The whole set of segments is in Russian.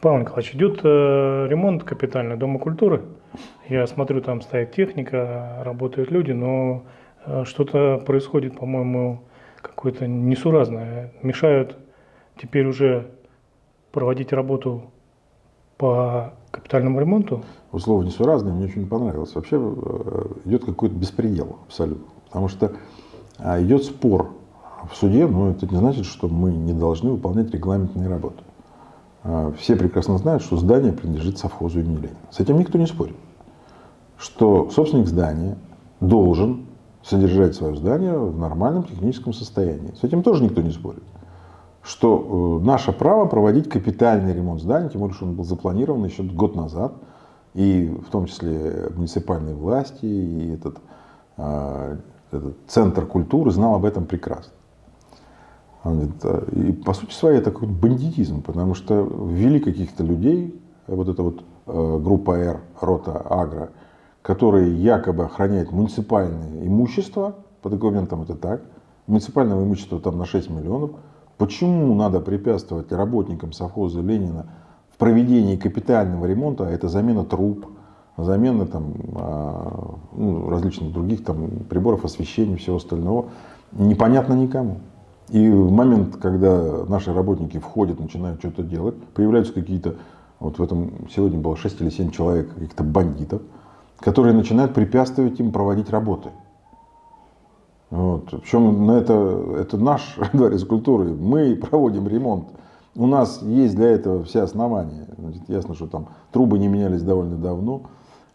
Павел Николаевич, идет э, ремонт капитальный Дома культуры. Я смотрю, там стоит техника, работают люди, но э, что-то происходит, по-моему, какое-то несуразное. Мешают теперь уже проводить работу по капитальному ремонту. Условно несуразное мне очень не понравилось. Вообще э, идет какой-то беспредел абсолютно. Потому что а, идет спор в суде, но это не значит, что мы не должны выполнять регламентные работы. А, все прекрасно знают, что здание принадлежит совхозу имени Ленина. С этим никто не спорит. Что собственник здания должен содержать свое здание в нормальном техническом состоянии. С этим тоже никто не спорит. Что э, наше право проводить капитальный ремонт здания, тем более, что он был запланирован еще год назад, и в том числе муниципальные власти, и этот, э, этот центр культуры знал об этом прекрасно. И по сути своей это какой-то бандитизм, потому что ввели каких-то людей, вот эта вот э, группа Р, рота Агро, которые якобы охраняют муниципальное имущество, по документам это так, муниципального имущества там на 6 миллионов. Почему надо препятствовать работникам совхоза Ленина в проведении капитального ремонта, а это замена труб, замена там, а, ну, различных других там, приборов освещения и всего остального, непонятно никому. И в момент, когда наши работники входят, начинают что-то делать, появляются какие-то, вот в этом сегодня было 6 или 7 человек, каких-то бандитов, которые начинают препятствовать им проводить работы. Вот. Причем на это, это наш дворец культуры, мы проводим ремонт. У нас есть для этого все основания. Значит, ясно, что там трубы не менялись довольно давно,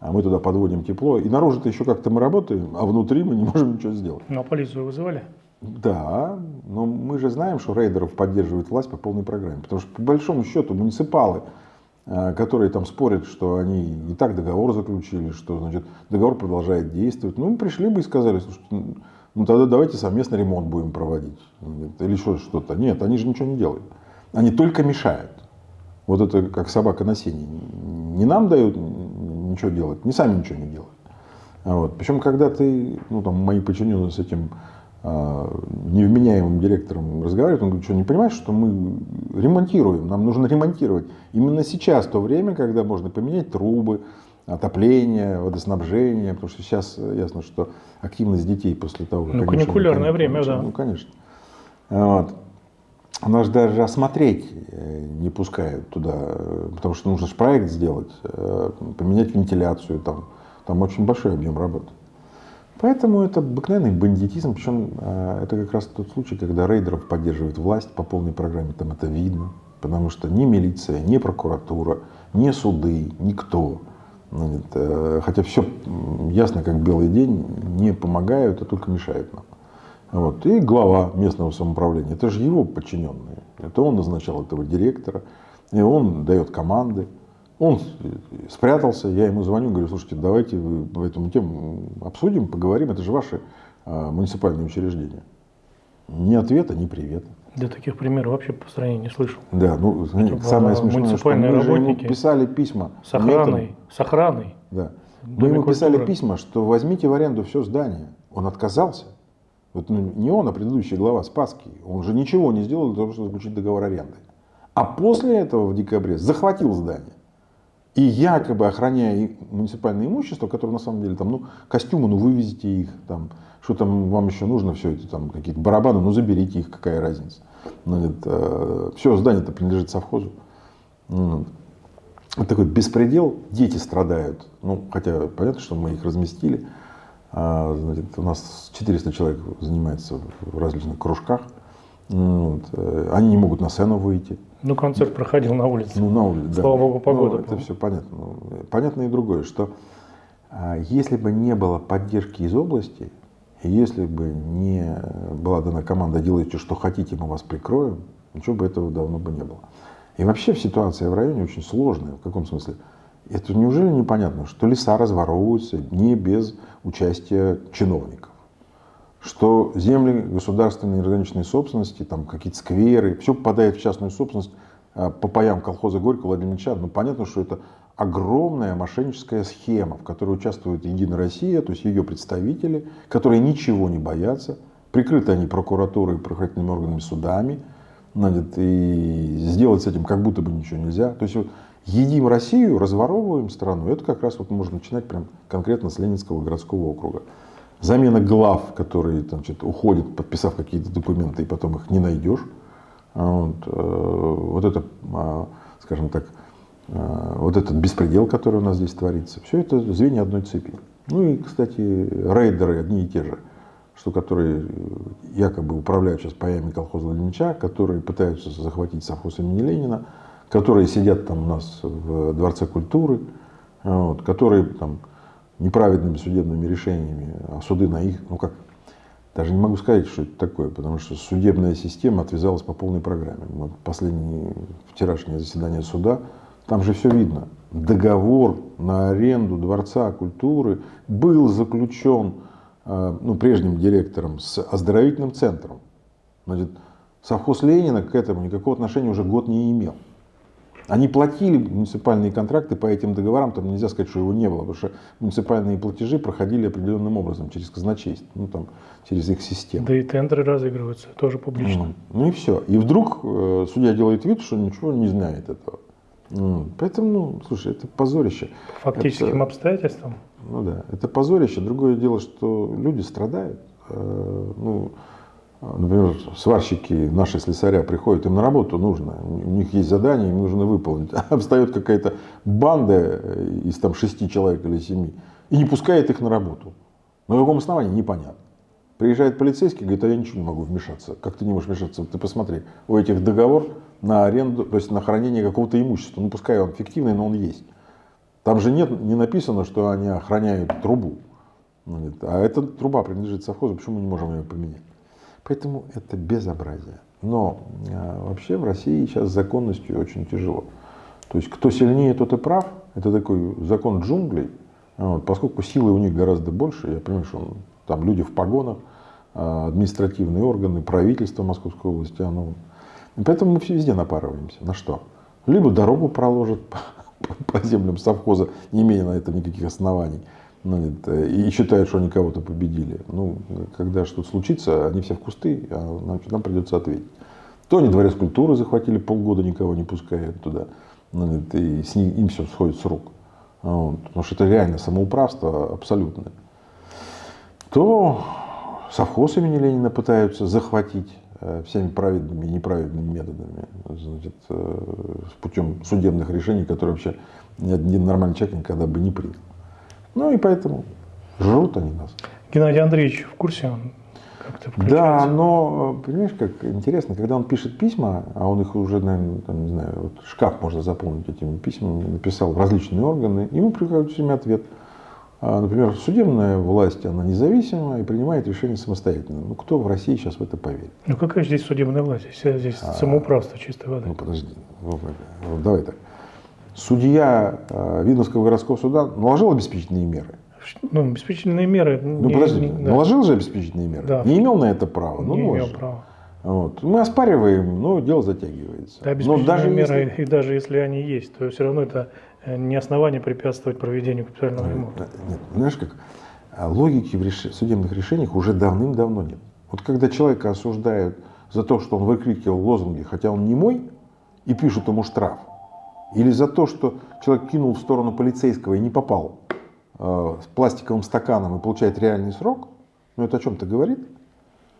а мы туда подводим тепло. И наружу-то еще как-то мы работаем, а внутри мы не можем ничего сделать. Ну а полицию вызывали? Да, но мы же знаем, что рейдеров поддерживает власть по полной программе. Потому что по большому счету муниципалы, э, которые там спорят, что они и так договор заключили, что значит, договор продолжает действовать, ну пришли бы и сказали, что ну тогда давайте совместно ремонт будем проводить. Или что-то. Нет, они же ничего не делают. Они только мешают. Вот это как собака на сене. Не нам дают ничего делать, не сами ничего не делают. Вот. Причем, когда ты, ну там мои подчиненные с этим невменяемым директором разговаривает, он говорит, что не понимаешь, что мы ремонтируем, нам нужно ремонтировать. Именно сейчас то время, когда можно поменять трубы, отопление, водоснабжение, потому что сейчас ясно, что активность детей после того, как... Ну, каникулярное время, да. Ну, конечно. Вот. Нас даже осмотреть э, не пускают туда, потому что нужно же проект сделать, э, поменять вентиляцию, там, там очень большой объем работы. Поэтому это обыкновенный бандитизм, причем э, это как раз тот случай, когда рейдеров поддерживает власть по полной программе, там это видно, потому что ни милиция, ни прокуратура, ни суды, никто, э, хотя все ясно, как белый день, не помогают, а только мешают нам. Вот. И глава местного самоуправления, это же его подчиненные, это он назначал этого директора, и он дает команды. Он спрятался, я ему звоню, говорю, слушайте, давайте вы эту тему обсудим, поговорим, это же ваши а, муниципальные учреждения. Ни ответа, ни привета. Да таких примеров вообще по стране не слышал. Да, ну Это самое смешное, что мы работники ему писали письма. С охраной. Метом, с охраной. Да. Мы ему писали письма, что возьмите в аренду все здание. Он отказался. Вот, ну, не он, а предыдущий глава Спасский. Он же ничего не сделал для того, чтобы заключить договор аренды. А после этого в декабре захватил здание и якобы охраняя муниципальное имущество, которое на самом деле там, ну, костюмы, ну, вывезите их, там, что там вам еще нужно, все эти там какие-то барабаны, ну, заберите их, какая разница. Ну, это, все, здание-то принадлежит совхозу. Ну, вот такой беспредел, дети страдают. Ну, хотя понятно, что мы их разместили. А, значит, у нас 400 человек занимается в различных кружках. Ну, вот. Э, они не могут на сцену выйти. Ну, концерт проходил на улице. Ну, на улице, Слава богу, погода. Ну, это все понятно. Ну, понятно и другое, что а, если бы не было поддержки из области, если бы не была дана команда «делайте, что хотите, мы вас прикроем», ничего бы этого давно бы не было. И вообще ситуация в районе очень сложная. В каком смысле? Это неужели непонятно, что леса разворовываются не без участия чиновников? Что земли государственной органичной собственности, там какие-то скверы, все попадает в частную собственность а, по паям колхоза Горького Владимира Ильича. Ну, понятно, что это огромная мошенническая схема, в которой участвует Единая Россия, то есть ее представители, которые ничего не боятся, прикрыты они прокуратурой, правоохранительными органами, судами, значит, и сделать с этим как будто бы ничего нельзя. То есть вот, едим Россию, разворовываем страну, это как раз вот можно начинать прям конкретно с Ленинского городского округа. Замена глав, которые значит, уходят, подписав какие-то документы, и потом их не найдешь. Вот, э, вот это, а, скажем так, э, вот этот беспредел, который у нас здесь творится, все это звенья одной цепи. Ну и, кстати, рейдеры одни и те же, что которые якобы управляют сейчас паями колхоза Ленича, которые пытаются захватить совхоз имени Ленина, которые сидят там у нас в Дворце культуры, вот, которые там неправедными судебными решениями, а суды на их, ну как, даже не могу сказать, что это такое, потому что судебная система отвязалась по полной программе. Вот последнее вчерашнее заседание суда, там же все видно. Договор на аренду Дворца культуры был заключен э, ну, прежним директором с оздоровительным центром. Значит, совхоз Ленина к этому никакого отношения уже год не имел. Они платили муниципальные контракты по этим договорам, там нельзя сказать, что его не было, потому что муниципальные платежи проходили определенным образом, через казначейство, ну, там, через их систему. Да и тендеры разыгрываются, тоже публично. Ну, ну и все. И вдруг э, судья делает вид, что ничего не знает этого. Ну, поэтому, ну, слушай, это позорище. Фактическим это, обстоятельствам? Ну да, это позорище. Другое дело, что люди страдают. Э, ну, Например, сварщики, наши слесаря приходят, им на работу нужно, у них есть задание, им нужно выполнить. А встает какая-то банда из там шести человек или семи и не пускает их на работу. На каком основании, непонятно. Приезжает полицейский, говорит, а я ничего не могу вмешаться. Как ты не можешь вмешаться? Ты посмотри, у этих договор на аренду, то есть на хранение какого-то имущества. Ну, пускай он фиктивный, но он есть. Там же нет, не написано, что они охраняют трубу. А эта труба принадлежит совхозу, почему мы не можем ее поменять? Поэтому это безобразие. Но э, вообще в России сейчас с законностью очень тяжело. То есть кто сильнее, тот и прав. Это такой закон джунглей. Вот, поскольку силы у них гораздо больше, я понимаю, что там люди в погонах, э, административные органы, правительство Московской области, оно... Поэтому мы все везде напарываемся. На что? Либо дорогу проложат по, по землям совхоза, не имея на это никаких оснований, и считают, что они кого-то победили. Ну, когда что-то случится, они все в кусты, а нам, нам придется ответить. То они дворец культуры захватили, полгода никого не пускают туда, ну, и с ним, им все сходит с рук. Вот, потому что это реально самоуправство абсолютное. То совхоз имени Ленина пытаются захватить э, всеми праведными и неправедными методами, значит, э, путем судебных решений, которые вообще ни один нормальный человек никогда бы не принял. Ну и поэтому жрут они нас. Геннадий Андреевич в курсе он как-то Да, но, понимаешь, как интересно, когда он пишет письма, а он их уже, наверное, там, не знаю, вот шкаф можно заполнить этими письмами, написал в различные органы, ему приходит всеми ответ. А, например, судебная власть, она независима и принимает решения самостоятельно. Ну, кто в России сейчас в это поверит? Ну, какая здесь судебная власть? Здесь а, самоуправство чистой воды. Ну, подожди. Вот, давай так судья э, Видновского городского суда наложил обеспечительные меры? Ну, обеспечительные меры... Ну, не, подожди, не, да. наложил же обеспечительные меры? Да. Не имел на это права? Ну, не имел права. Вот. Мы оспариваем, но дело затягивается. Да, но даже меры, если... и даже если они есть, то все равно это э, не основание препятствовать проведению капитального ремонта. Нет, знаешь как, а логики в реш... судебных решениях уже давным-давно нет. Вот когда человека осуждают за то, что он выкрикивал лозунги, хотя он не мой, и пишут ему штраф, или за то, что человек кинул в сторону полицейского и не попал э, с пластиковым стаканом и получает реальный срок, ну это о чем-то говорит?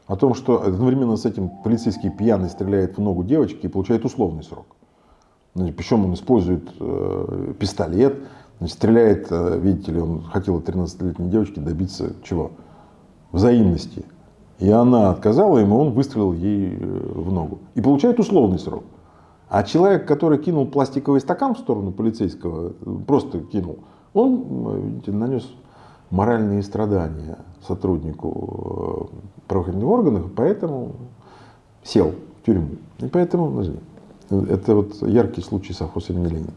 О том, что одновременно с этим полицейский пьяный стреляет в ногу девочки и получает условный срок. Значит, причем он использует э, пистолет, значит, стреляет, э, видите ли, он хотел от 13-летней девочки добиться чего? Взаимности. И она отказала ему, он выстрелил ей э, в ногу. И получает условный срок. А человек, который кинул пластиковый стакан в сторону полицейского, просто кинул, он видите, нанес моральные страдания сотруднику э, правоохранительных органов, поэтому сел в тюрьму. И поэтому, это вот яркий случай совхоза имени Ленина.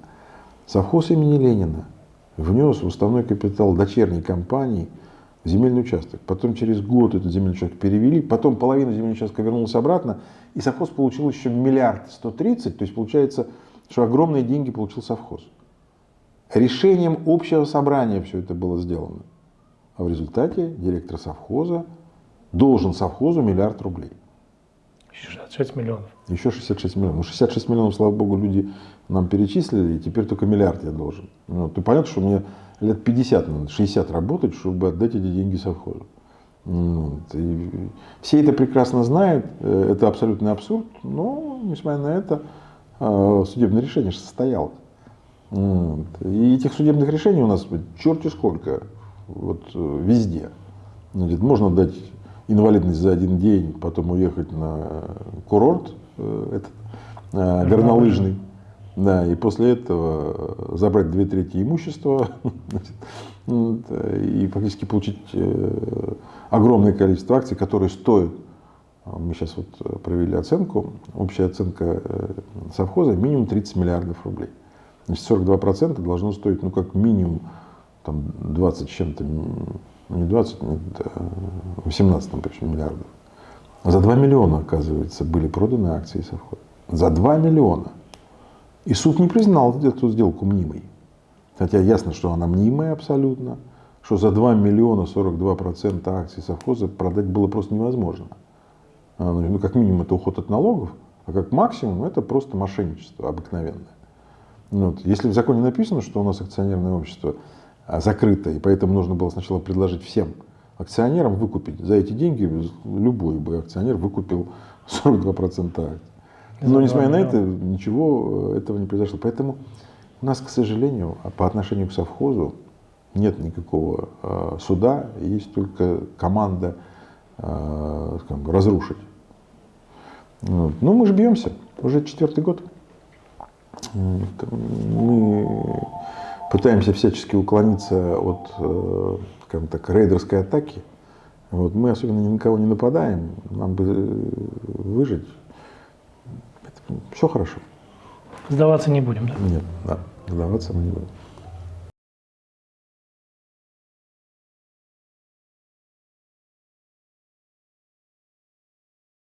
Совхоз имени Ленина внес в уставной капитал дочерней компании земельный участок. Потом через год этот земельный участок перевели, потом половина земельного участка вернулась обратно, и совхоз получил еще миллиард сто тридцать, то есть получается, что огромные деньги получил совхоз. Решением общего собрания все это было сделано. А в результате директор совхоза должен совхозу миллиард рублей. 66 миллионов. Еще 66 миллионов. Ну, 66 миллионов, слава богу, люди нам перечислили, и теперь только миллиард я должен. Ну, ты понятно, что мне лет 50, надо, 60 работать, чтобы отдать эти деньги совхозу. Вот. И все это прекрасно знают, э, это абсолютный абсурд, но, несмотря на это, э, судебное решение состоялось. Вот. И этих судебных решений у нас черти сколько, вот э, везде. Значит, можно дать инвалидность за один день, потом уехать на курорт этот, горнолыжный, да, и после этого забрать две трети имущества и фактически получить огромное количество акций, которые стоят, мы сейчас вот э, провели оценку, общая оценка э, совхоза минимум 30 миллиардов рублей. Значит, 42% должно стоить, ну, как минимум, там, 20 с чем-то, не 20, нет, 18 там, причем, миллиардов. За 2 миллиона, оказывается, были проданы акции совхоза. За 2 миллиона. И суд не признал эту сделку мнимой. Хотя ясно, что она мнимая абсолютно что за 2 миллиона 42 процента акций совхоза продать было просто невозможно. А, ну, ну, как минимум, это уход от налогов, а как максимум, это просто мошенничество обыкновенное. Ну, вот. Если в законе написано, что у нас акционерное общество закрыто, и поэтому нужно было сначала предложить всем акционерам выкупить за эти деньги, любой бы акционер выкупил 42% акций. Но несмотря на это, ничего э, этого не произошло. Поэтому у нас, к сожалению, по отношению к совхозу, нет никакого э, суда, есть только команда э, скажем, разрушить. Вот. Ну, мы же бьемся, уже четвертый год. Мы пытаемся всячески уклониться от, э, скажем так, рейдерской атаки. Вот. Мы особенно ни на кого не нападаем, нам бы выжить. Это, все хорошо. Сдаваться не будем, да? Нет, да, сдаваться мы не будем.